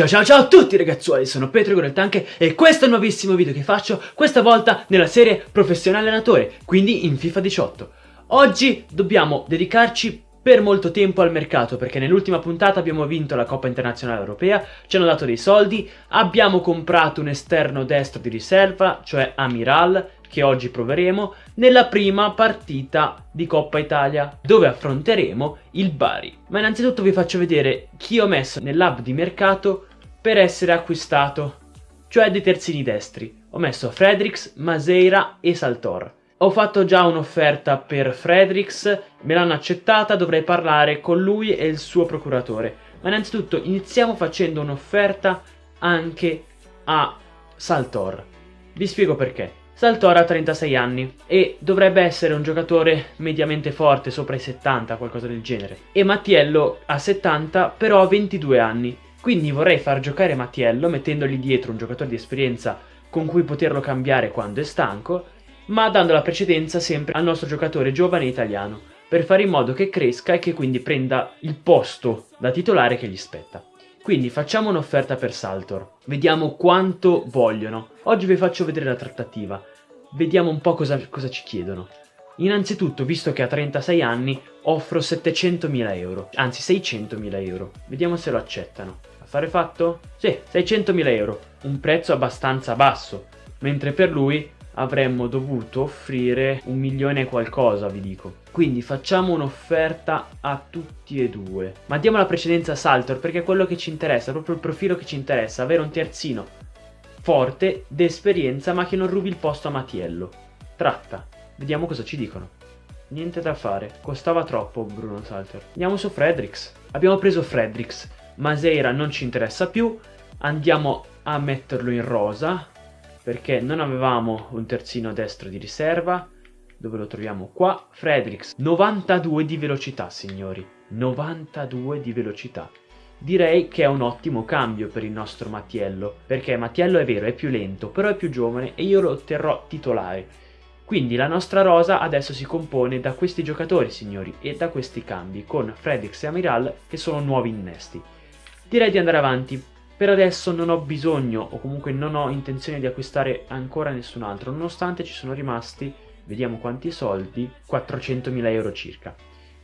Ciao ciao ciao a tutti ragazzuoli, sono Petro Goreltanche e questo è il nuovissimo video che faccio, questa volta nella serie Professionale Allenatore, quindi in FIFA 18. Oggi dobbiamo dedicarci per molto tempo al mercato perché nell'ultima puntata abbiamo vinto la Coppa Internazionale Europea, ci hanno dato dei soldi, abbiamo comprato un esterno destro di riserva, cioè Amiral, che oggi proveremo, nella prima partita di Coppa Italia, dove affronteremo il Bari. Ma innanzitutto vi faccio vedere chi ho messo nell'hub di mercato per essere acquistato, cioè dei terzini destri. Ho messo Fredericks, Maseira e Saltor. Ho fatto già un'offerta per Fredericks, me l'hanno accettata, dovrei parlare con lui e il suo procuratore. Ma innanzitutto iniziamo facendo un'offerta anche a Saltor. Vi spiego perché. Saltor ha 36 anni e dovrebbe essere un giocatore mediamente forte, sopra i 70, qualcosa del genere. E Mattiello ha 70, però ha 22 anni. Quindi vorrei far giocare Mattiello mettendogli dietro un giocatore di esperienza con cui poterlo cambiare quando è stanco, ma dando la precedenza sempre al nostro giocatore giovane italiano, per fare in modo che cresca e che quindi prenda il posto da titolare che gli spetta. Quindi facciamo un'offerta per Saltor, vediamo quanto vogliono. Oggi vi faccio vedere la trattativa, vediamo un po' cosa, cosa ci chiedono. Innanzitutto, visto che ha 36 anni, offro 700.000 euro, anzi 600.000 euro. Vediamo se lo accettano. Fatto? Sì, 600.000 euro, un prezzo abbastanza basso, mentre per lui avremmo dovuto offrire un milione e qualcosa, vi dico. Quindi facciamo un'offerta a tutti e due. Ma diamo la precedenza a Saltor perché è quello che ci interessa, proprio il profilo che ci interessa, avere un terzino forte, d'esperienza, ma che non rubi il posto a Matiello. Tratta. Vediamo cosa ci dicono. Niente da fare, costava troppo Bruno Salter. Andiamo su Fredericks. Abbiamo preso Fredericks. Maseira non ci interessa più. Andiamo a metterlo in rosa perché non avevamo un terzino destro di riserva. Dove lo troviamo? Qua, Fredericks, 92 di velocità, signori. 92 di velocità. Direi che è un ottimo cambio per il nostro Mattiello, perché Mattiello è vero, è più lento, però è più giovane e io lo terrò titolare. Quindi la nostra rosa adesso si compone da questi giocatori, signori, e da questi cambi, con Fredericks e Amiral che sono nuovi innesti. Direi di andare avanti, per adesso non ho bisogno o comunque non ho intenzione di acquistare ancora nessun altro, nonostante ci sono rimasti, vediamo quanti soldi, 400.000 euro circa.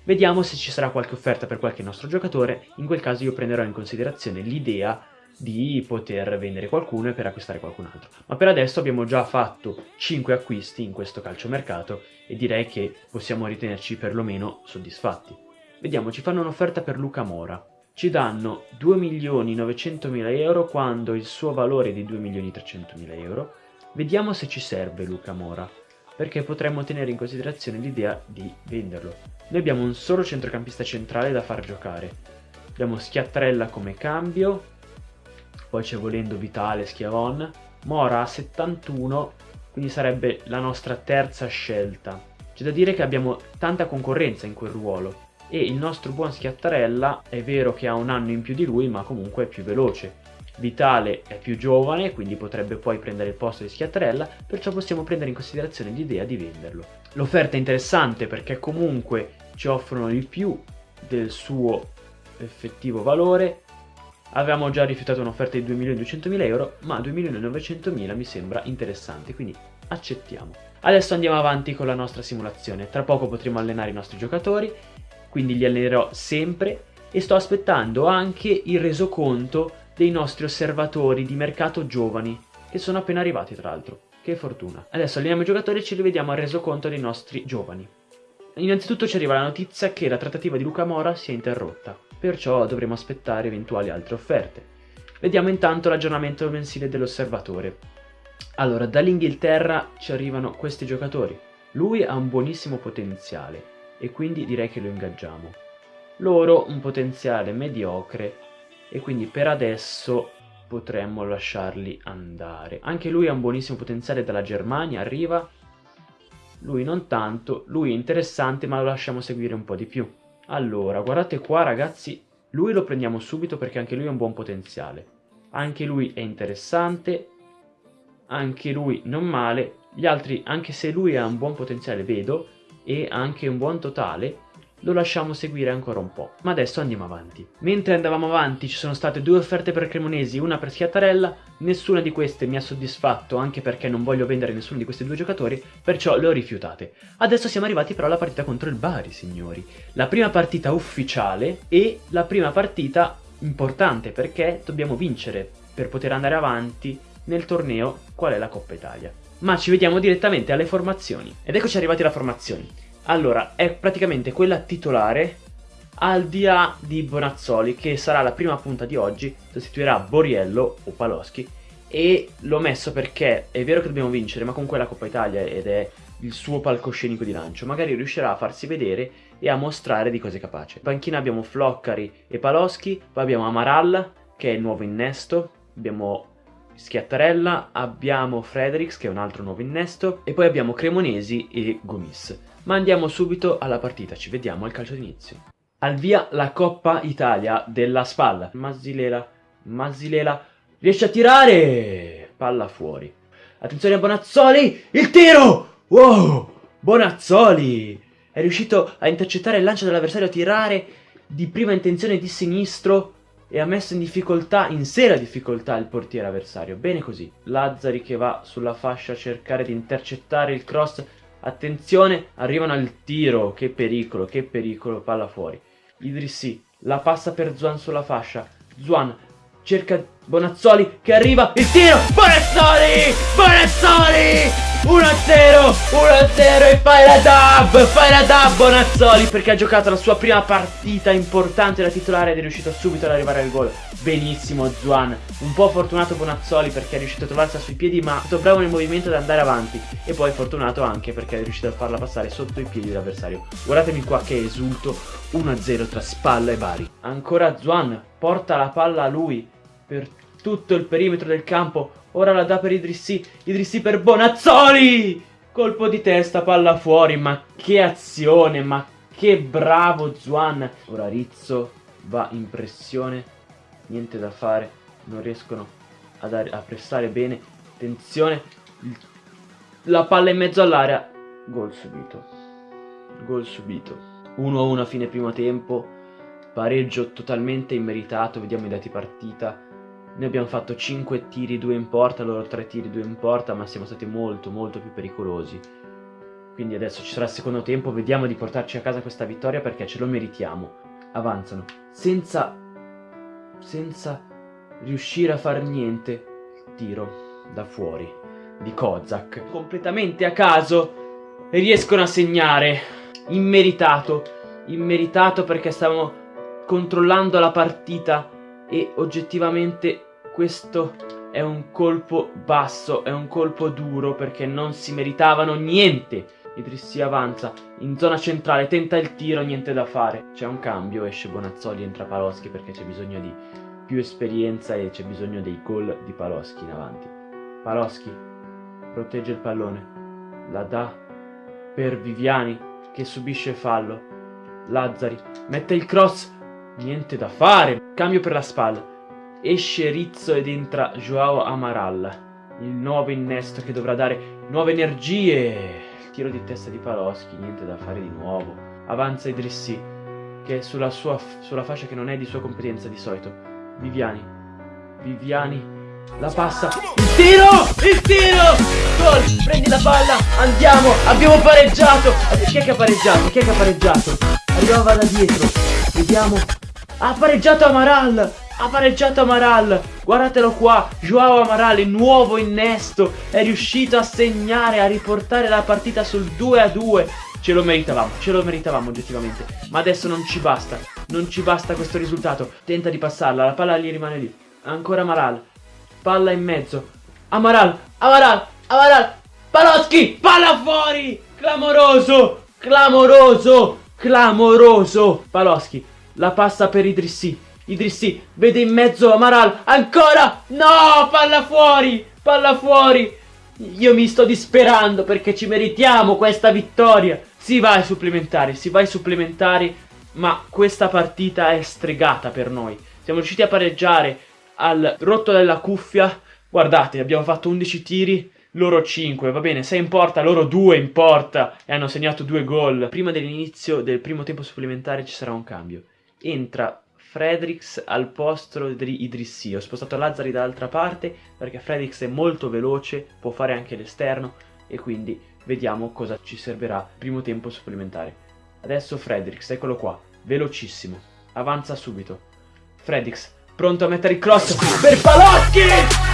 Vediamo se ci sarà qualche offerta per qualche nostro giocatore, in quel caso io prenderò in considerazione l'idea di poter vendere qualcuno e per acquistare qualcun altro. Ma per adesso abbiamo già fatto 5 acquisti in questo calciomercato e direi che possiamo ritenerci perlomeno soddisfatti. Vediamo, ci fanno un'offerta per Luca Mora ci danno 2.900.000 euro quando il suo valore è di 2.300.000 euro. Vediamo se ci serve Luca Mora, perché potremmo tenere in considerazione l'idea di venderlo. Noi abbiamo un solo centrocampista centrale da far giocare. Abbiamo Schiattrella come cambio, poi c'è volendo Vitale, Schiavon. Mora a 71, quindi sarebbe la nostra terza scelta. C'è da dire che abbiamo tanta concorrenza in quel ruolo e il nostro buon Schiattarella è vero che ha un anno in più di lui ma comunque è più veloce. Vitale è più giovane, quindi potrebbe poi prendere il posto di Schiattarella, perciò possiamo prendere in considerazione l'idea di venderlo. L'offerta è interessante perché comunque ci offrono il più del suo effettivo valore. Avevamo già rifiutato un'offerta di 2.200.000 euro, ma 2.900.000 mi sembra interessante, quindi accettiamo. Adesso andiamo avanti con la nostra simulazione. Tra poco potremo allenare i nostri giocatori quindi li allenerò sempre e sto aspettando anche il resoconto dei nostri osservatori di mercato giovani, che sono appena arrivati tra l'altro. Che fortuna. Adesso alleniamo i giocatori e ci rivediamo al resoconto dei nostri giovani. Innanzitutto ci arriva la notizia che la trattativa di Luca Mora si è interrotta, perciò dovremo aspettare eventuali altre offerte. Vediamo intanto l'aggiornamento mensile dell'osservatore. Allora, dall'Inghilterra ci arrivano questi giocatori. Lui ha un buonissimo potenziale, e quindi direi che lo ingaggiamo. Loro un potenziale mediocre e quindi per adesso potremmo lasciarli andare. Anche lui ha un buonissimo potenziale dalla Germania, arriva. Lui non tanto, lui è interessante ma lo lasciamo seguire un po' di più. Allora, guardate qua ragazzi, lui lo prendiamo subito perché anche lui ha un buon potenziale. Anche lui è interessante, anche lui non male. Gli altri, anche se lui ha un buon potenziale, vedo, e anche un buon totale, lo lasciamo seguire ancora un po', ma adesso andiamo avanti. Mentre andavamo avanti ci sono state due offerte per Cremonesi, una per Schiattarella, nessuna di queste mi ha soddisfatto anche perché non voglio vendere nessuno di questi due giocatori, perciò le ho rifiutate. Adesso siamo arrivati però alla partita contro il Bari, signori. La prima partita ufficiale e la prima partita importante perché dobbiamo vincere per poter andare avanti nel torneo qual è la Coppa Italia. Ma ci vediamo direttamente alle formazioni. Ed eccoci arrivati alle formazioni. Allora, è praticamente quella titolare al di là di Bonazzoli, che sarà la prima punta di oggi, sostituirà Boriello o Paloschi, e l'ho messo perché è vero che dobbiamo vincere, ma con quella Coppa Italia ed è il suo palcoscenico di lancio, magari riuscirà a farsi vedere e a mostrare di cose capace. In panchina abbiamo Floccari e Paloschi, poi abbiamo Amaral, che è il nuovo innesto, abbiamo Schiattarella, abbiamo Fredericks, che è un altro nuovo innesto, e poi abbiamo Cremonesi e Gomis. Ma andiamo subito alla partita, ci vediamo al calcio d'inizio. Al via la Coppa Italia della spalla. Masilela, Masilela, riesce a tirare! Palla fuori. Attenzione a Bonazzoli, il tiro! Wow! Bonazzoli! È riuscito a intercettare il lancio dell'avversario, a tirare di prima intenzione di sinistro e ha messo in difficoltà, in seria difficoltà il portiere avversario. Bene così. Lazzari che va sulla fascia a cercare di intercettare il cross Attenzione, arrivano al tiro. Che pericolo, che pericolo. Palla fuori. Idrissi la passa per Zuan sulla fascia. Zuan cerca Bonazzoli che arriva. Il tiro. Bonazzoli! Bonazzoli! 1-0, 1-0 e fai la dub, fai la dub Bonazzoli perché ha giocato la sua prima partita importante da titolare ed è riuscito subito ad arrivare al gol. Benissimo Zuan, un po' fortunato Bonazzoli perché è riuscito a trovarsi sui piedi ma è stato bravo nel movimento ad andare avanti e poi fortunato anche perché è riuscito a farla passare sotto i piedi dell'avversario. Guardatemi qua che esulto, 1-0 tra Spalla e Bari. Ancora Zuan, porta la palla a lui per tutto il perimetro del campo Ora la dà per Idrissi. Idrissi per Bonazzoli! Colpo di testa, palla fuori. Ma che azione, ma che bravo Zuan. Ora Rizzo va in pressione. Niente da fare. Non riescono a, dare, a pressare bene. Attenzione. La palla in mezzo all'area. Gol subito. Gol subito. 1-1 a fine primo tempo. Pareggio totalmente immeritato. Vediamo i dati partita. Noi abbiamo fatto 5 tiri, 2 in porta, loro 3 tiri, 2 in porta, ma siamo stati molto molto più pericolosi. Quindi adesso ci sarà il secondo tempo, vediamo di portarci a casa questa vittoria perché ce lo meritiamo. Avanzano, senza, senza riuscire a far niente, tiro da fuori di Kozak. Completamente a caso riescono a segnare, immeritato, immeritato perché stavamo controllando la partita e oggettivamente questo è un colpo basso, è un colpo duro perché non si meritavano niente. Idrissi avanza in zona centrale, tenta il tiro, niente da fare. C'è un cambio, esce Bonazzoli, entra Paloschi perché c'è bisogno di più esperienza e c'è bisogno dei gol di Paloschi in avanti. Paloschi protegge il pallone, la dà per Viviani che subisce fallo. Lazzari mette il cross, niente da fare. Cambio per la spalla. Esce Rizzo ed entra Joao Amaral, il nuovo innesto che dovrà dare nuove energie. Tiro di testa di Paloschi, niente da fare di nuovo. Avanza Idrissi, che è sulla, sua, sulla fascia che non è di sua competenza di solito. Viviani, Viviani, la passa. Il tiro! Il tiro! Gol! Prendi la palla, andiamo! Abbiamo pareggiato! Chi è che ha pareggiato? Chi è che ha pareggiato? Arrivava da dietro. Vediamo. Ha pareggiato Amaral! Ha pareggiato Amaral, guardatelo qua, Joao Amaral, il nuovo innesto, è riuscito a segnare, a riportare la partita sul 2 a 2. Ce lo meritavamo, ce lo meritavamo oggettivamente, ma adesso non ci basta, non ci basta questo risultato. Tenta di passarla, la palla gli rimane lì. Ancora Amaral, palla in mezzo. Amaral, Amaral, Amaral, Paloschi, palla fuori! Clamoroso, clamoroso, clamoroso. Paloschi, la passa per Idrissi. Idrissi vede in mezzo Amaral. Ancora! No! Palla fuori! Palla fuori! Io mi sto disperando perché ci meritiamo questa vittoria. Si va ai supplementari, si va ai supplementari, ma questa partita è stregata per noi. Siamo riusciti a pareggiare al rotto della cuffia. Guardate, abbiamo fatto 11 tiri, loro 5, va bene, 6 in porta, loro 2 in porta e hanno segnato 2 gol. Prima dell'inizio del primo tempo supplementare ci sarà un cambio. Entra Fredericks al posto di Idrissi. Ho spostato Lazzari dall'altra parte perché Fredericks è molto veloce, può fare anche l'esterno e quindi vediamo cosa ci servirà primo tempo supplementare. Adesso Fredericks, eccolo qua, velocissimo, avanza subito. Fredericks, pronto a mettere il cross per Palocchi!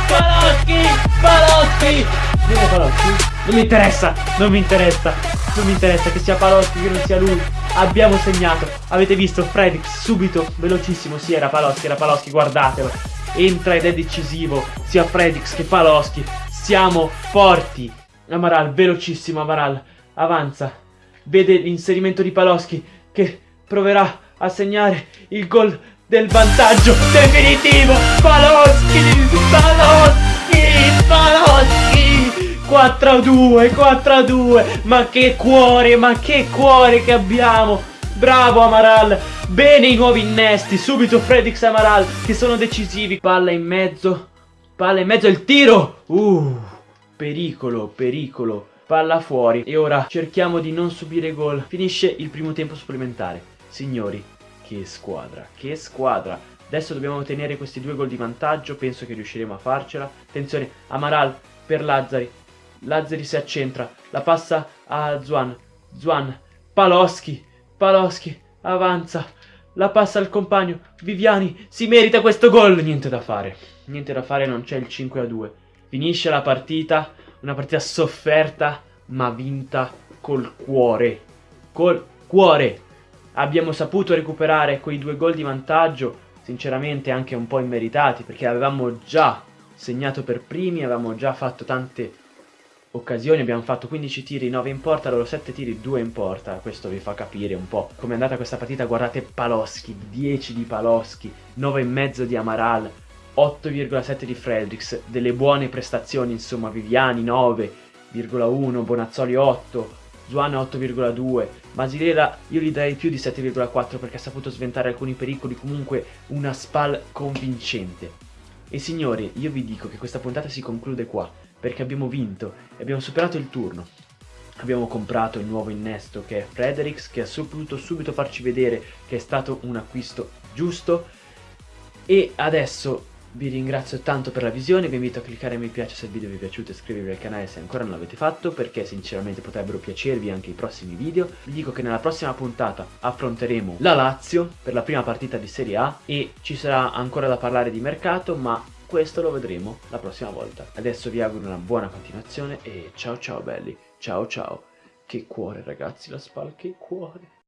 Palocchi! Palocchi! Viene Palocchi? Non mi interessa, non mi interessa, non mi interessa che sia Palocchi, che non sia lui. Abbiamo segnato, avete visto Fredericks subito, velocissimo, sì era Palocchi, era Palocchi, guardatelo. Entra ed è decisivo, sia Fredericks che Palocchi. Siamo forti. Amaral, velocissimo Amaral, avanza. Vede l'inserimento di Paloschi che proverà a segnare il gol del vantaggio definitivo. Paloschi, Paloschi, Paloschi. 4 a 2, 4 a 2. Ma che cuore, ma che cuore che abbiamo. Bravo Amaral. Bene i nuovi innesti. Subito Fredix Amaral che sono decisivi. Palla in mezzo. Palla in mezzo il tiro. Uh, pericolo, pericolo. Palla fuori. E ora cerchiamo di non subire gol. Finisce il primo tempo supplementare. Signori, che squadra, che squadra. Adesso dobbiamo ottenere questi due gol di vantaggio. Penso che riusciremo a farcela. Attenzione, Amaral per Lazzari. Lazzari si accentra. La passa a Zuan. Zuan. Paloschi. Paloschi. Avanza. La passa al compagno. Viviani. Si merita questo gol. Niente da fare. Niente da fare, non c'è il 5 a 2. Finisce la partita. Una partita sofferta, ma vinta col cuore. Col cuore. Abbiamo saputo recuperare quei due gol di vantaggio, sinceramente anche un po' immeritati, perché avevamo già segnato per primi, avevamo già fatto tante occasioni, abbiamo fatto 15 tiri, 9 in porta, loro 7 tiri, 2 in porta, questo vi fa capire un po' come è andata questa partita, guardate Paloschi, 10 di Paloschi, 9,5 di Amaral, 8,7 di Fredericks, delle buone prestazioni insomma, Viviani 9,1, Bonazzoli 8, Zuana 8,2, Masilera io gli darei più di 7,4 perché ha saputo sventare alcuni pericoli, comunque una spal convincente. E signori, io vi dico che questa puntata si conclude qua, perché abbiamo vinto e abbiamo superato il turno. Abbiamo comprato il nuovo innesto che è Fredericks, che ha saputo subito farci vedere che è stato un acquisto giusto. E adesso vi ringrazio tanto per la visione, vi invito a cliccare mi piace se il video vi è piaciuto e iscrivervi al canale se ancora non l'avete fatto perché sinceramente potrebbero piacervi anche i prossimi video. Vi dico che nella prossima puntata affronteremo la Lazio per la prima partita di Serie A e ci sarà ancora da parlare di mercato ma questo lo vedremo la prossima volta. Adesso vi auguro una buona continuazione e ciao ciao belli, ciao ciao. Che cuore ragazzi la spalla, che cuore.